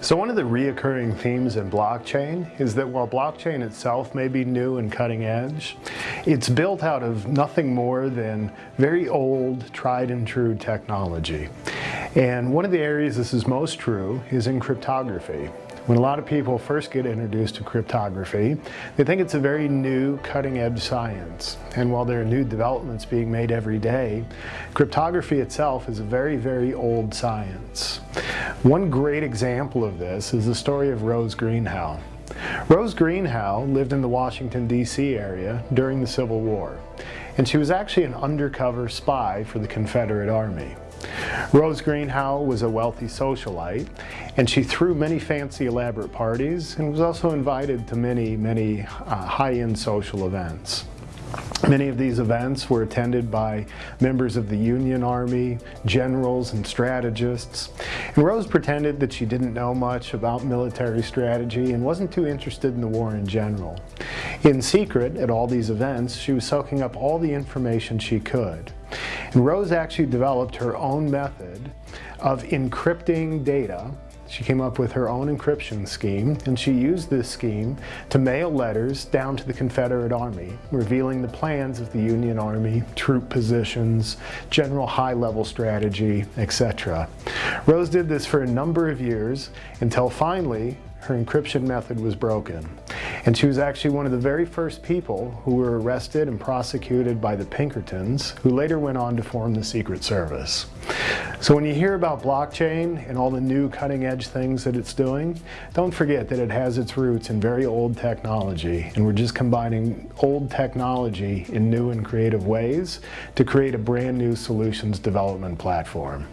So one of the reoccurring themes in blockchain is that while blockchain itself may be new and cutting edge, it's built out of nothing more than very old, tried and true technology. And one of the areas this is most true is in cryptography. When a lot of people first get introduced to cryptography, they think it's a very new cutting edge science. And while there are new developments being made every day, cryptography itself is a very, very old science. One great example of this is the story of Rose Greenhow. Rose Greenhow lived in the Washington, D.C. area during the Civil War, and she was actually an undercover spy for the Confederate Army. Rose Greenhow was a wealthy socialite, and she threw many fancy elaborate parties and was also invited to many, many uh, high-end social events. Many of these events were attended by members of the Union Army, generals, and strategists. And Rose pretended that she didn't know much about military strategy and wasn't too interested in the war in general. In secret, at all these events, she was soaking up all the information she could. And Rose actually developed her own method of encrypting data she came up with her own encryption scheme, and she used this scheme to mail letters down to the Confederate Army, revealing the plans of the Union Army, troop positions, general high-level strategy, etc. Rose did this for a number of years until finally her encryption method was broken. And she was actually one of the very first people who were arrested and prosecuted by the Pinkertons, who later went on to form the Secret Service. So when you hear about blockchain and all the new cutting edge things that it's doing, don't forget that it has its roots in very old technology and we're just combining old technology in new and creative ways to create a brand new solutions development platform.